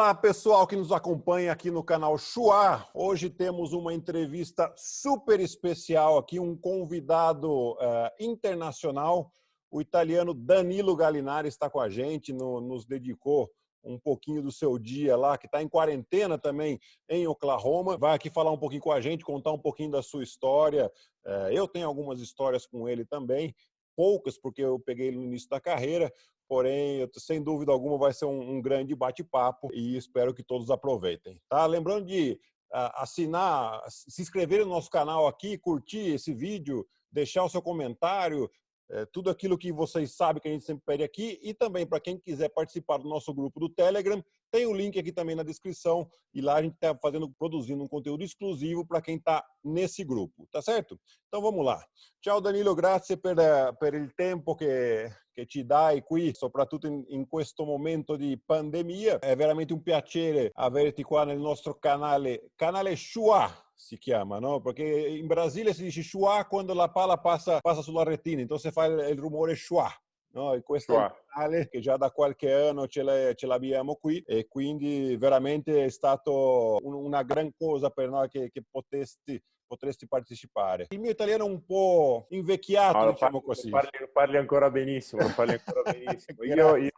Fala pessoal que nos acompanha aqui no canal Chua. Hoje temos uma entrevista super especial aqui, um convidado uh, internacional. O italiano Danilo Gallinari está com a gente, no, nos dedicou um pouquinho do seu dia lá, que está em quarentena também em Oklahoma. Vai aqui falar um pouquinho com a gente, contar um pouquinho da sua história. Uh, eu tenho algumas histórias com ele também, poucas, porque eu peguei ele no início da carreira, porém, sem dúvida alguma, vai ser um, um grande bate-papo e espero que todos aproveitem. Tá? Lembrando de uh, assinar, se inscrever no nosso canal aqui, curtir esse vídeo, deixar o seu comentário, é, tudo aquilo que vocês sabem que a gente sempre pede aqui e também para quem quiser participar do nosso grupo do Telegram, tem o link aqui também na descrição e lá a gente está fazendo, produzindo um conteúdo exclusivo para quem está nesse grupo, tá certo? Então vamos lá. Ciao Danilo, grazie per, per il tempo che, che ci dai qui, soprattutto in, in questo momento di pandemia. È veramente un piacere averti qua nel nostro canale, canale Shua, si chiama, no? Perché in Brasile si dice schwa quando la palla passa, passa sulla retina, entonces fa il, il rumore schwa. No? E questo è un canale che già da qualche anno ce, ce l'abbiamo qui e quindi veramente è stato un, una gran cosa per noi che, che potesti potresti partecipare. Il mio italiano è un po' invecchiato, no, diciamo parli, così. Parli, parli, ancora benissimo, parli ancora benissimo. io, io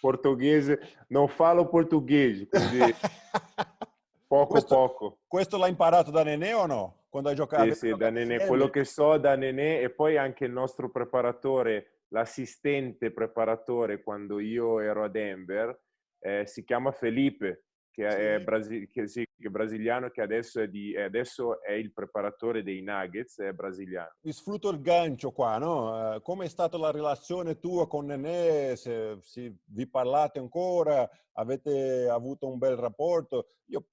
portoghese non falo portoghese, quindi Poco questo, poco. Questo l'hai imparato da Nenè o no? Quando hai giocato? Sì, sì, da Nenè. Quello che so da Nenè e poi anche il nostro preparatore, l'assistente preparatore quando io ero a Denver, eh, si chiama Felipe, che, sì. è, brasi- che, sì, che è brasiliano, che adesso è, di, adesso è, il preparatore dei Nuggets, è brasiliano. Vi sfrutto il gancio qua, no? Uh, come è stata la relazione tua con Nenè? Se, se vi parlate ancora? Avete avuto un bel rapporto? Io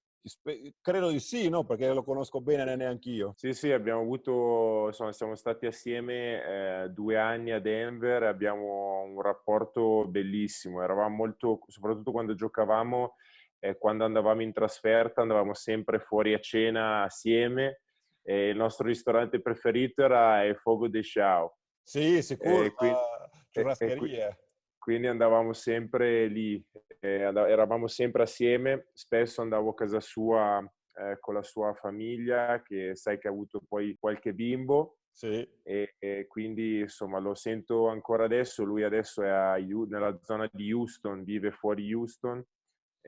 Credo di sì, no? Perché lo conosco bene neanche io. Sì, sì, abbiamo avuto, insomma, siamo stati assieme eh, due anni a Denver, abbiamo un rapporto bellissimo, eravamo molto, soprattutto quando giocavamo, eh, quando andavamo in trasferta, andavamo sempre fuori a cena assieme e il nostro ristorante preferito era il Fogo de Chao. Sì, sicuro, e quindi, churrascaria quindi andavamo sempre lì, eh, eravamo sempre assieme, spesso andavo a casa sua eh, con la sua famiglia, che sai che ha avuto poi qualche bimbo, sì. e, e, quindi insomma lo sento ancora adesso, lui adesso è a, nella zona di Houston, vive fuori Houston,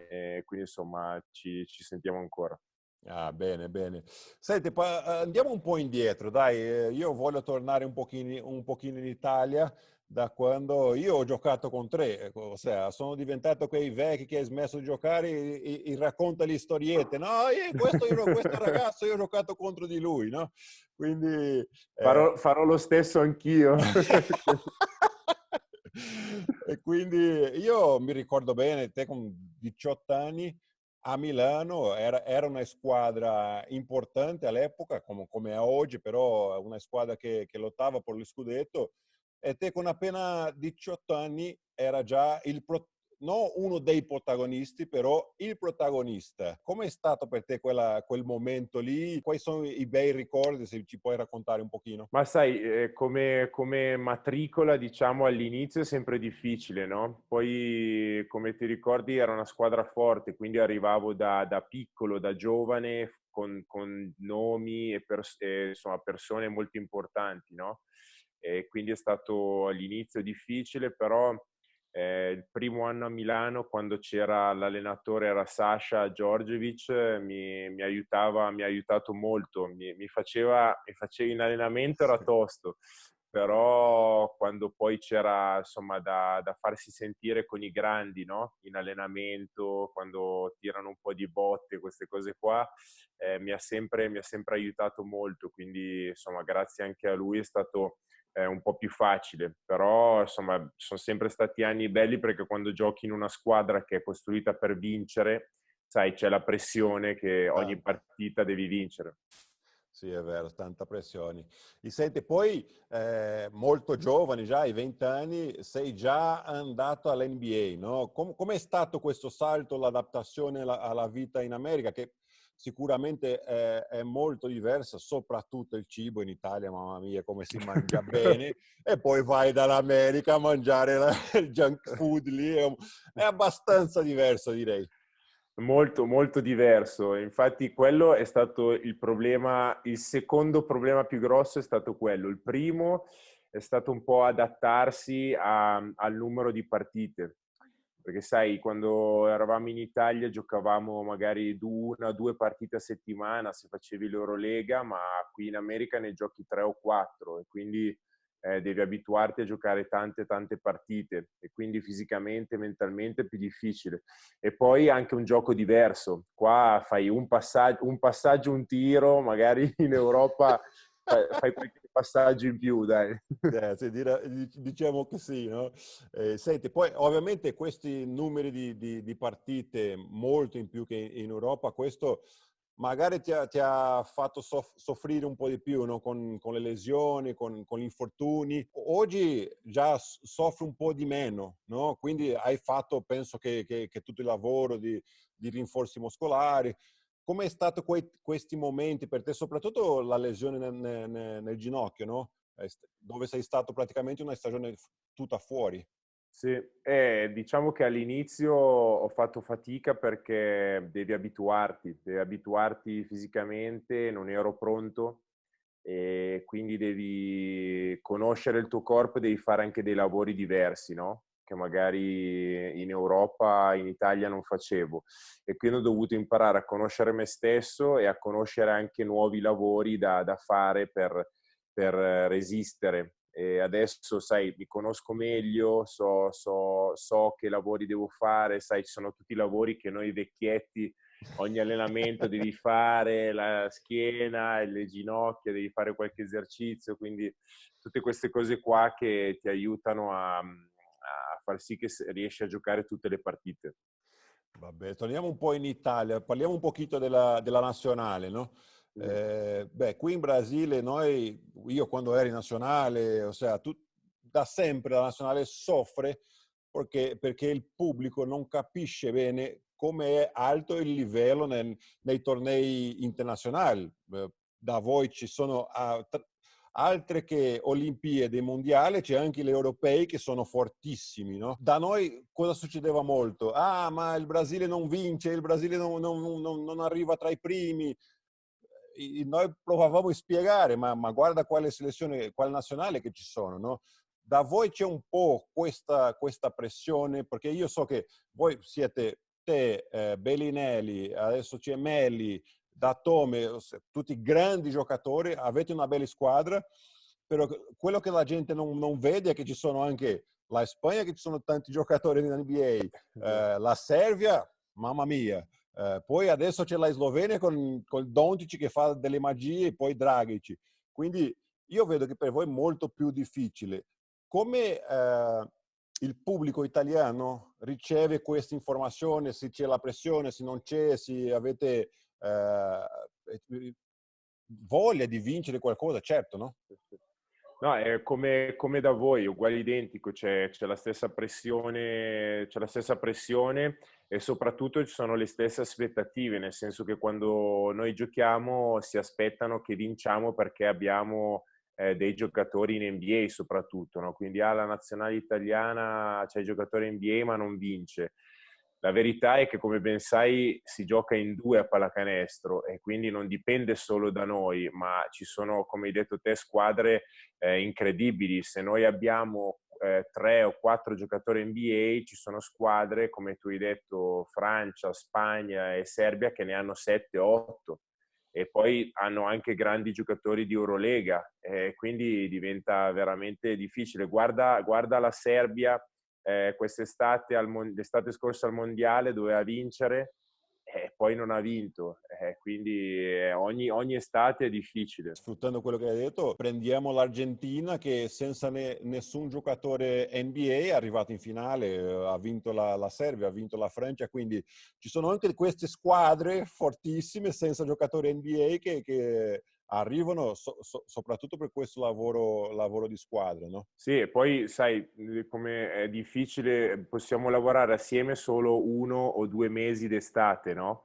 e quindi insomma ci, ci sentiamo ancora. Ah, bene, bene. Senti, andiamo un po' indietro, dai, eh, io voglio tornare un pochino, un pochino in Italia, da quando io ho giocato con tre, ossia sono diventato quei vecchi che hai smesso di giocare e, e, e racconta le storiette, no, io, questo, io, questo ragazzo io ho giocato contro di lui, no? Quindi... Eh... Farò, farò lo stesso anch'io. e quindi io mi ricordo bene, te con 18 anni a Milano era, era una squadra importante all'epoca, come, come, è oggi, però una squadra che, che lottava per lo scudetto e te con appena 18 anni era già il pro, non uno dei protagonisti, però il protagonista. Come è stato per te quella, quel momento lì? Quali sono i bei ricordi, se ci puoi raccontare un pochino? Ma sai, eh, come, come, matricola, diciamo, all'inizio è sempre difficile, no? Poi, come ti ricordi, era una squadra forte, quindi arrivavo da, da piccolo, da giovane, con, con nomi e, pers- e insomma, persone molto importanti, no? e quindi è stato all'inizio difficile, però eh, il primo anno a Milano, quando c'era l'allenatore, era Sasha Giorgevic, mi, mi, aiutava, mi ha aiutato molto, mi, mi, faceva, mi faceva in allenamento, era tosto, però quando poi c'era insomma da, da, farsi sentire con i grandi no? in allenamento, quando tirano un po' di botte, queste cose qua, eh, mi, ha sempre, mi ha sempre aiutato molto, quindi insomma grazie anche a lui è stato è un po' più facile, però insomma sono sempre stati anni belli perché quando giochi in una squadra che è costruita per vincere, sai, c'è la pressione che ogni partita devi vincere. Sì, è vero, tanta pressione. E senti, poi eh, molto giovane, già ai 20 anni, sei già andato all'NBA, no? Com- com'è stato questo salto, l'adattazione alla, alla vita in America? Che sicuramente è, è, molto diversa, soprattutto il cibo in Italia, mamma mia, come si mangia bene, e poi vai dall'America a mangiare la, il junk food lì, è, è abbastanza diverso direi. Molto, molto diverso. Infatti quello è stato il problema, il secondo problema più grosso è stato quello. Il primo è stato un po' adattarsi a, al numero di partite. Perché sai, quando eravamo in Italia giocavamo magari una o due partite a settimana se facevi l'Eurolega, ma qui in America ne giochi tre o quattro e quindi eh, devi abituarti a giocare tante tante partite e quindi fisicamente, mentalmente è più difficile. E poi anche un gioco diverso. Qua fai un passaggio, un, passaggio, un tiro, magari in Europa fai qualche passaggio in più, dai. Eh, sì, diciamo che sì, no? Eh, senti, poi ovviamente questi numeri di, di, di, partite molto in più che in Europa, questo magari ti ha, ti ha fatto soff soffrire un po' di più no? con, con, le lesioni, con, con, gli infortuni. Oggi già soffri un po' di meno, no? quindi hai fatto, penso che, che, che tutto il lavoro di, di rinforzi muscolari. Come è stato que questi momenti per te, soprattutto la lesione nel, nel, nel ginocchio, no? dove sei stato praticamente una stagione tutta fuori? Sì, eh, diciamo che all'inizio ho fatto fatica perché devi abituarti, devi abituarti fisicamente, non ero pronto e quindi devi conoscere il tuo corpo e devi fare anche dei lavori diversi, no? Che magari in Europa, in Italia non facevo. E quindi ho dovuto imparare a conoscere me stesso e a conoscere anche nuovi lavori da, da fare per, per resistere e adesso, sai, mi conosco meglio, so, so, so, che lavori devo fare, sai, ci sono tutti i lavori che noi vecchietti, ogni allenamento devi fare, la schiena, le ginocchia, devi fare qualche esercizio, quindi tutte queste cose qua che ti aiutano a, a far sì che riesci a giocare tutte le partite. Vabbè, torniamo un po' in Italia, parliamo un pochino della, della nazionale, no? Eh, beh, qui in Brasile noi, io quando ero in nazionale, ossia, tu, da sempre la nazionale soffre perché, perché il pubblico non capisce bene come è alto il livello nel, nei tornei internazionali. Da voi ci sono altre che Olimpiadi Mondiali, c'è anche gli europei che sono fortissimi. No? Da noi cosa succedeva molto? Ah, ma il Brasile non vince, il Brasile non, non, non, non arriva tra i primi noi provavamo a spiegare, ma, ma, guarda quale selezione, quale nazionale che ci sono, no? Da voi c'è un po' questa, questa, pressione, perché io so che voi siete te, eh, Bellinelli, adesso c'è Melli, Datome, tutti grandi giocatori, avete una bella squadra, però quello che la gente non, non vede è che ci sono anche la Spagna, che ci sono tanti giocatori in NBA, eh, la Serbia, mamma mia, eh, poi adesso c'è la Slovenia con, con Dontic che fa delle magie e poi Dragic. Quindi io vedo che per voi è molto più difficile. Come eh, il pubblico italiano riceve questa informazione, se c'è la pressione, se non c'è, se avete eh, voglia di vincere qualcosa, certo, no? No, è come, come da voi, uguale identico, c'è, la stessa pressione, c'è la stessa pressione e soprattutto ci sono le stesse aspettative, nel senso che quando noi giochiamo si aspettano che vinciamo perché abbiamo eh, dei giocatori in NBA soprattutto, no? quindi alla nazionale italiana c'è il giocatore NBA ma non vince. La verità è che come ben sai si gioca in due a pallacanestro e quindi non dipende solo da noi, ma ci sono, come hai detto te, squadre eh, incredibili. Se noi abbiamo eh, tre o quattro giocatori NBA, ci sono squadre, come tu hai detto, Francia, Spagna e Serbia che ne hanno sette, otto e poi hanno anche grandi giocatori di Eurolega, eh, quindi diventa veramente difficile. Guarda, guarda la Serbia eh, quest'estate, l'estate scorsa al Mondiale, doveva vincere e poi non ha vinto, eh, quindi eh, ogni, ogni, estate è difficile. Sfruttando quello che hai detto, prendiamo l'Argentina che senza ne, nessun giocatore NBA è arrivato in finale, eh, ha vinto la, la, Serbia, ha vinto la Francia, quindi ci sono anche queste squadre fortissime senza giocatori NBA che, che arrivano so, so, soprattutto per questo lavoro, lavoro, di squadra, no? Sì, e poi sai come è difficile, possiamo lavorare assieme solo uno o due mesi d'estate, no?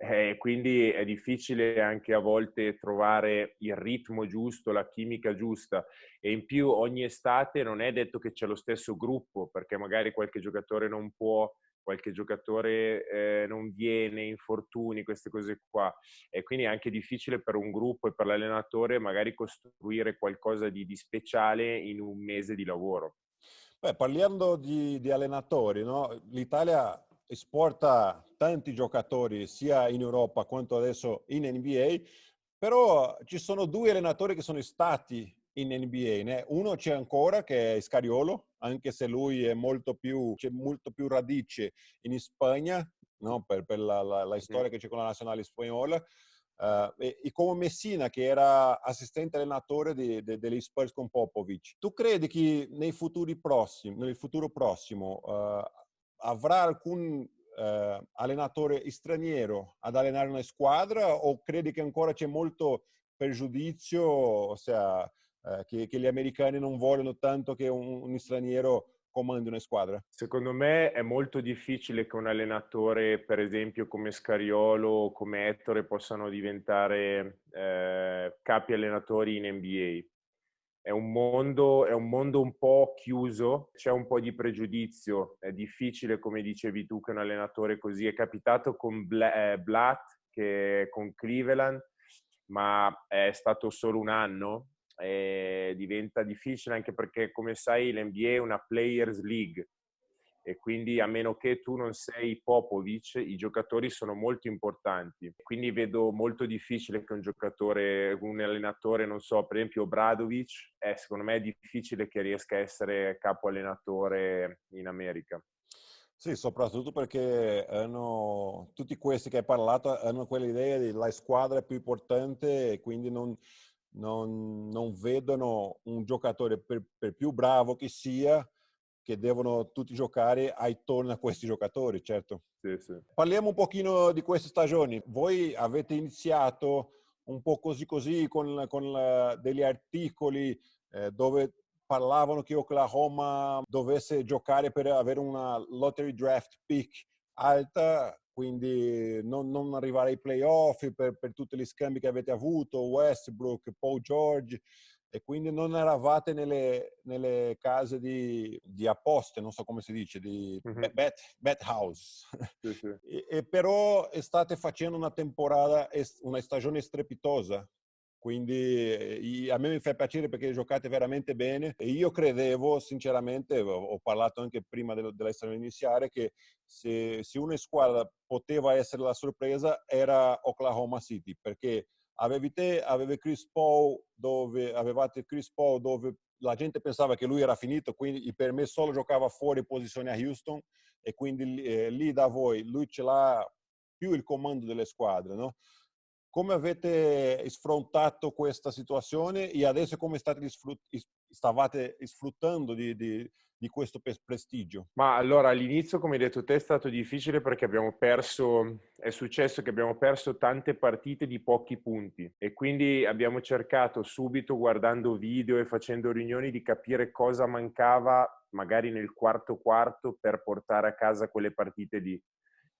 Eh, quindi è difficile anche a volte trovare il ritmo giusto, la chimica giusta e in più ogni estate non è detto che c'è lo stesso gruppo perché magari qualche giocatore non può qualche giocatore eh, non viene, infortuni, queste cose qua. E quindi è anche difficile per un gruppo e per l'allenatore magari costruire qualcosa di, di speciale in un mese di lavoro. Beh, parlando di, di allenatori, no? l'Italia esporta tanti giocatori sia in Europa quanto adesso in NBA, però ci sono due allenatori che sono stati in NBA. Né? Uno c'è ancora che è Scariolo, anche se lui è molto più, c'è molto più radice in Spagna, no? per, per la, la, la, storia che c'è con la nazionale spagnola. Uh, e, e, come Messina che era assistente allenatore di, di, degli Spurs con Popovic. Tu credi che nei futuri prossimi, nel futuro prossimo uh, avrà alcun uh, allenatore straniero ad allenare una squadra o credi che ancora c'è molto pregiudizio, ossia che, che, gli americani non vogliono tanto che un, un straniero comandi una squadra? Secondo me è molto difficile che un allenatore, per esempio come Scariolo o come Ettore, possano diventare eh, capi allenatori in NBA. È un, mondo, è un mondo un po' chiuso, c'è un po' di pregiudizio, è difficile, come dicevi tu, che un allenatore così è capitato con eh, Blatt, che, con Cleveland, ma è stato solo un anno eh, diventa difficile anche perché come sai l'NBA è una players league e quindi a meno che tu non sei Popovic i giocatori sono molto importanti. Quindi vedo molto difficile che un giocatore un allenatore non so per esempio Bradovic eh, secondo me è difficile che riesca a essere capo allenatore in America. Sì, soprattutto perché hanno, tutti questi che hai parlato hanno quell'idea di la squadra più importante e quindi non, non, non vedono un giocatore per, per, più bravo che sia che devono tutti giocare attorno a questi giocatori, certo. Sì, sì. Parliamo un pochino di queste stagioni. Voi avete iniziato un po' così così con, con la, degli articoli eh, dove parlavano che Oklahoma dovesse giocare per avere una lottery draft pick alta quindi non, non arrivare ai playoff per, per tutti gli scambi che avete avuto, Westbrook, Paul George, e quindi non eravate nelle, nelle case di, di, apposte, non so come si dice, di mm-hmm. bet, bet, house. Sì, sì. E, e, però state facendo una temporada, una stagione strepitosa, quindi a me mi fa piacere perché giocate veramente bene e io credevo sinceramente, ho parlato anche prima stagione iniziale, che se, se una squadra poteva essere la sorpresa era Oklahoma City perché avevi te, avevi Chris Paul dove avevate Chris Paul dove la gente pensava che lui era finito, quindi per me solo giocava fuori posizione a Houston e quindi eh, lì da voi lui ce l'ha più il comando delle squadre, no? Come avete sfrontato questa situazione e adesso come state stavate sfruttando di, di, di questo prestigio? Ma allora all'inizio, come hai detto te, è stato difficile perché abbiamo perso, è successo che abbiamo perso tante partite di pochi punti e quindi abbiamo cercato subito, guardando video e facendo riunioni, di capire cosa mancava magari nel quarto quarto per portare a casa quelle partite lì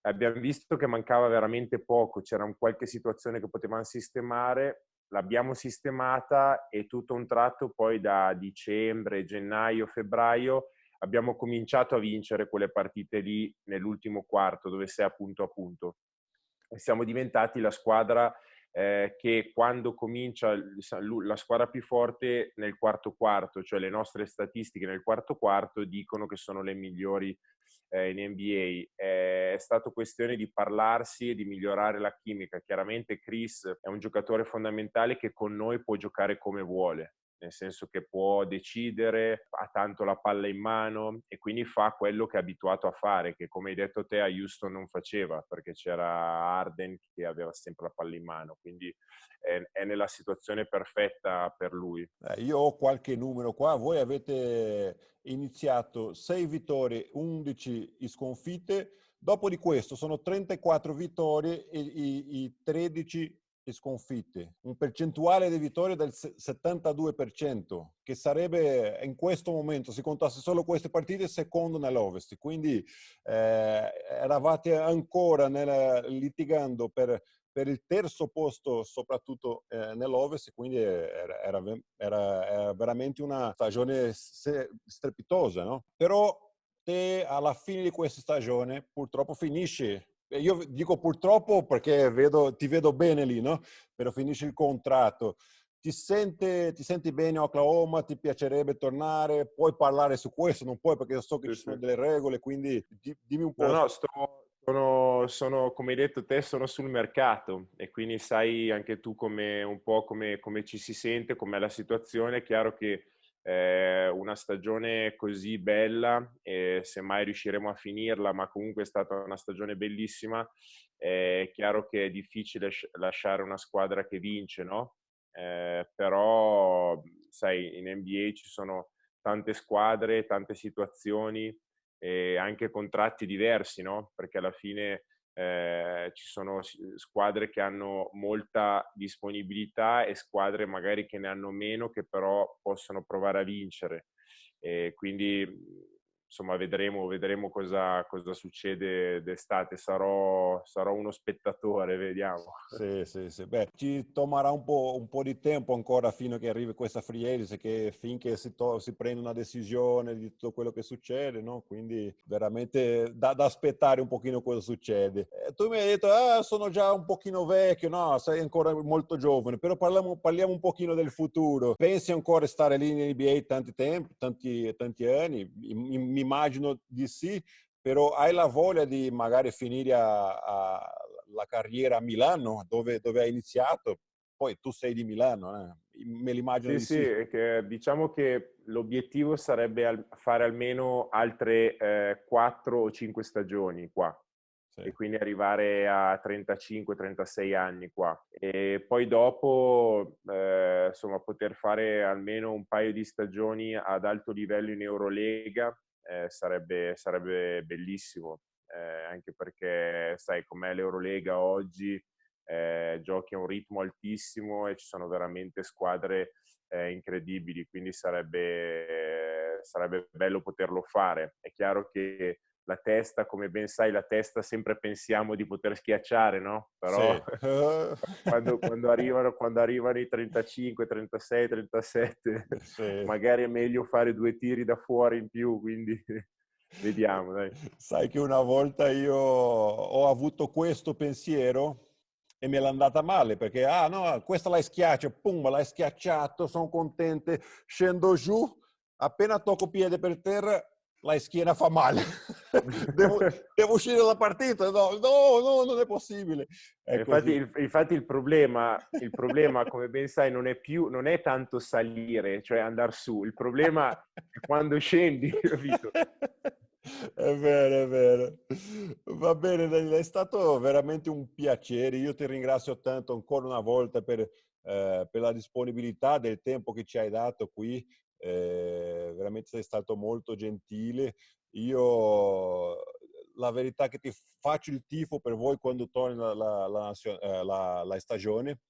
abbiamo visto che mancava veramente poco, c'era qualche situazione che potevamo sistemare, l'abbiamo sistemata e tutto un tratto poi da dicembre, gennaio, febbraio abbiamo cominciato a vincere quelle partite lì nell'ultimo quarto dove sei a punto a punto. E siamo diventati la squadra eh, che quando comincia la squadra più forte nel quarto quarto, cioè le nostre statistiche nel quarto quarto dicono che sono le migliori eh, in NBA. Eh, è stato questione di parlarsi e di migliorare la chimica. Chiaramente Chris è un giocatore fondamentale che con noi può giocare come vuole nel senso che può decidere, ha tanto la palla in mano e quindi fa quello che è abituato a fare, che come hai detto te a Houston non faceva, perché c'era Arden che aveva sempre la palla in mano, quindi è, è nella situazione perfetta per lui. Eh, io ho qualche numero qua, voi avete iniziato 6 vittorie, 11 sconfitte, dopo di questo sono 34 vittorie e i, i 13 sconfitte, un percentuale di vittorie del 72%, che sarebbe in questo momento, se contasse solo queste partite, secondo nell'Ovest. Quindi eh, eravate ancora nella, litigando per, per, il terzo posto, soprattutto eh, nell'Ovest, quindi era, era, era, era, veramente una stagione strepitosa. No? Però te alla fine di questa stagione purtroppo finisce io dico purtroppo perché vedo, ti vedo bene lì, no? Però finisce il contratto. Ti, sente, ti senti bene a Oklahoma? Ti piacerebbe tornare? Puoi parlare su questo? Non puoi perché so che sì, ci sono sì. delle regole, quindi dimmi un po'. No, no, sto, sono, sono, come hai detto te, sono sul mercato e quindi sai anche tu come, un po' come, come ci si sente, com'è la situazione. È chiaro che eh, una stagione così bella e semmai riusciremo a finirla, ma comunque è stata una stagione bellissima. È chiaro che è difficile lasciare una squadra che vince, no? Eh, però, sai, in NBA ci sono tante squadre, tante situazioni e anche contratti diversi, no? Perché alla fine eh, ci sono squadre che hanno molta disponibilità e squadre magari che ne hanno meno che però possono provare a vincere. E quindi insomma vedremo, vedremo cosa, cosa succede d'estate. Sarò, sarò, uno spettatore, vediamo. Sì, sì, sì. Beh, ci tomarà un po', un po', di tempo ancora fino a che arrivi questa free agency, che finché si, to- si, prende una decisione di tutto quello che succede, no? Quindi veramente da, da aspettare un pochino cosa succede. Eh, tu mi hai detto, ah, sono già un pochino vecchio, no, sei ancora molto giovane, però parliamo, parliamo un pochino del futuro. Pensi ancora di stare lì in NBA tanti tempi, tanti, tanti anni? In, mi immagino di sì, però hai la voglia di magari finire a, a la carriera a Milano, dove, dove, hai iniziato? Poi tu sei di Milano, eh? me l'immagino sì, di sì. sì. Che, diciamo che l'obiettivo sarebbe al, fare almeno altre eh, 4 o 5 stagioni qua. E quindi arrivare a 35-36 anni qua. E poi dopo, eh, insomma, poter fare almeno un paio di stagioni ad alto livello in Eurolega eh, sarebbe, sarebbe, bellissimo, eh, anche perché sai com'è l'Eurolega oggi, eh, giochi a un ritmo altissimo e ci sono veramente squadre eh, incredibili, quindi sarebbe, sarebbe bello poterlo fare. È chiaro che la testa, come ben sai, la testa sempre pensiamo di poter schiacciare, no? Però sì. quando, quando, arrivano, quando, arrivano, i 35, 36, 37, sì. magari è meglio fare due tiri da fuori in più, quindi vediamo. Dai. Sai che una volta io ho avuto questo pensiero e me l'è andata male perché, ah no, questa la schiaccio, pum, l'hai schiacciato, sono contente, scendo giù, appena tocco piede per terra, la schiena fa male. devo, devo, uscire dalla partita. No, no, no non è possibile. È infatti, il, infatti il, problema, il problema, come ben sai, non è più, non è tanto salire, cioè andare su. Il problema è quando scendi, capito? È vero, è vero. Va bene, Daniele, è stato veramente un piacere. Io ti ringrazio tanto ancora una volta per, eh, per la disponibilità del tempo che ci hai dato qui eh, veramente sei stato molto gentile. Io la verità è che ti faccio il tifo per voi quando torna la, la, la, la, la stagione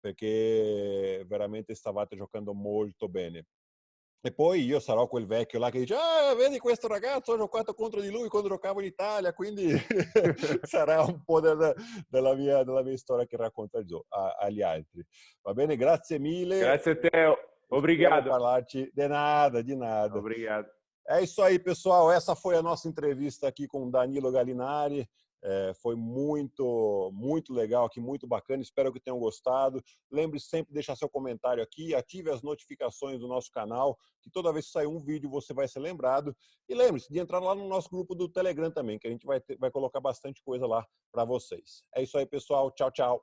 perché veramente stavate giocando molto bene. E poi io sarò quel vecchio là che dice, ah, vedi questo ragazzo, ho giocato contro di lui quando giocavo in Italia, quindi sarà un po' del, della, mia, della, mia, storia che racconta agli altri. Va bene, grazie mille. Grazie a te. Obrigado. Falar-te de nada, de nada. Obrigado. É isso aí, pessoal. Essa foi a nossa entrevista aqui com o Danilo Galinari. É, foi muito, muito legal aqui, muito bacana. Espero que tenham gostado. Lembre -se sempre de deixar seu comentário aqui, ative as notificações do nosso canal, que toda vez que sair um vídeo você vai ser lembrado. E lembre-se de entrar lá no nosso grupo do Telegram também, que a gente vai, ter, vai colocar bastante coisa lá para vocês. É isso aí, pessoal. Tchau, tchau.